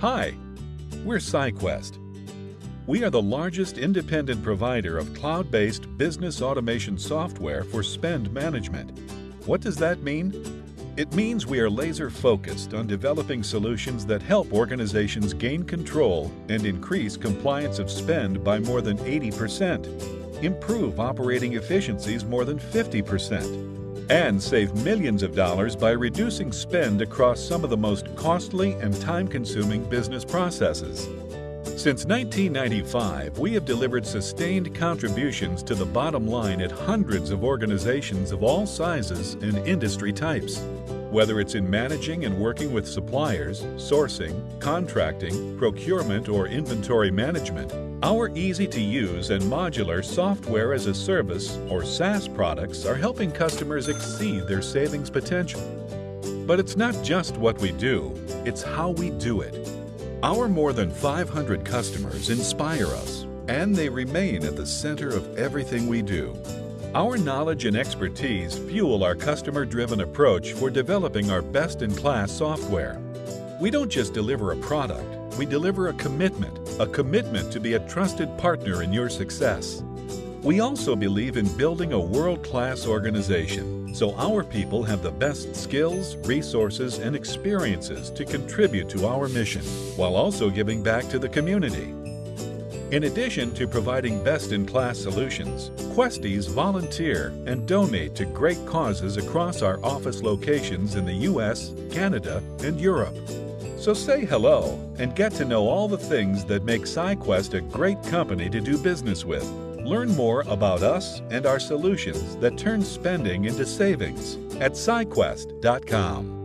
Hi, we're SciQuest. We are the largest independent provider of cloud-based business automation software for spend management. What does that mean? It means we are laser-focused on developing solutions that help organizations gain control and increase compliance of spend by more than 80%, improve operating efficiencies more than 50%, and save millions of dollars by reducing spend across some of the most costly and time-consuming business processes. Since 1995, we have delivered sustained contributions to the bottom line at hundreds of organizations of all sizes and industry types. Whether it's in managing and working with suppliers, sourcing, contracting, procurement, or inventory management, our easy-to-use and modular software as a service or SaaS products are helping customers exceed their savings potential. But it's not just what we do, it's how we do it. Our more than 500 customers inspire us, and they remain at the center of everything we do. Our knowledge and expertise fuel our customer-driven approach for developing our best-in-class software. We don't just deliver a product, we deliver a commitment, a commitment to be a trusted partner in your success. We also believe in building a world-class organization, so our people have the best skills, resources, and experiences to contribute to our mission, while also giving back to the community. In addition to providing best-in-class solutions, Questies volunteer and donate to great causes across our office locations in the US, Canada, and Europe. So say hello and get to know all the things that make SciQuest a great company to do business with. Learn more about us and our solutions that turn spending into savings at SciQuest.com.